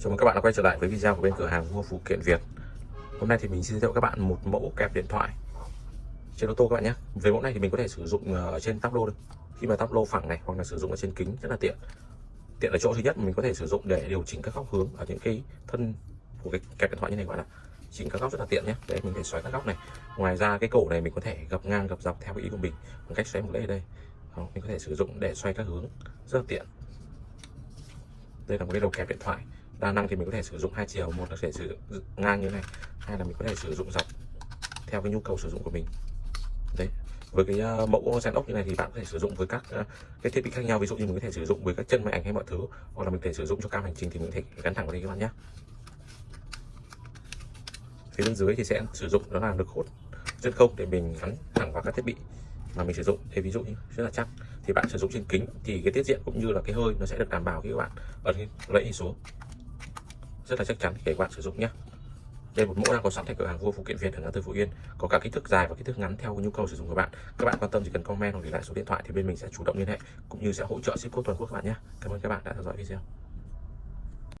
Chào mừng các bạn đã quay trở lại với video của bên cửa hàng mua phụ kiện Việt. Hôm nay thì mình xin giới thiệu các bạn một mẫu kẹp điện thoại trên ô tô các bạn nhé. Với mẫu này thì mình có thể sử dụng ờ, ở trên tắp lô được. Khi mà tắp lô phẳng này hoặc là sử dụng ở trên kính rất là tiện. Tiện ở chỗ thứ nhất mình có thể sử dụng để điều chỉnh các góc hướng ở những cái thân của cái kẹp điện thoại như này các bạn ạ. Chỉnh các góc rất là tiện nhé. Đấy mình có thể xoáy các góc này. Ngoài ra cái cổ này mình có thể gập ngang gập dọc theo ý của mình bằng cách xoáy một lễ đây. Đó, Mình có thể sử dụng để xoay các hướng rất là tiện. Đây là một cái đầu kẹp điện thoại đa năng thì mình có thể sử dụng hai chiều. Một là thể sử dụng ngang như này hai là mình có thể sử dụng dọc theo cái nhu cầu sử dụng của mình. Đấy với cái uh, mẫu gen ốc như này thì bạn có thể sử dụng với các uh, cái thiết bị khác nhau. Ví dụ như mình có thể sử dụng với các chân máy ảnh hay mọi thứ hoặc là mình có thể sử dụng cho cam hành trình thì mình có thể gắn thẳng vào đây các bạn nhé. Phía bên dưới thì sẽ sử dụng đó là lực hút chân không để mình gắn thẳng vào các thiết bị mà mình sử dụng. Thì ví dụ như rất là chắc thì bạn sử dụng trên kính thì cái tiết diện cũng như là cái hơi nó sẽ được đảm bảo khi các bạn ấn lấy xuống rất là chắc chắn để các bạn sử dụng nhé. Đây một mẫu đang có sẵn tại cửa hàng vua phụ kiện Việt ở ngã tư Phú Yên. Có cả kích thước dài và kích thước ngắn theo nhu cầu sử dụng của bạn. Các bạn quan tâm chỉ cần comment hoặc để lại số điện thoại thì bên mình sẽ chủ động liên hệ, cũng như sẽ hỗ trợ ship code toàn quốc các bạn nhé. Cảm ơn các bạn đã theo dõi video.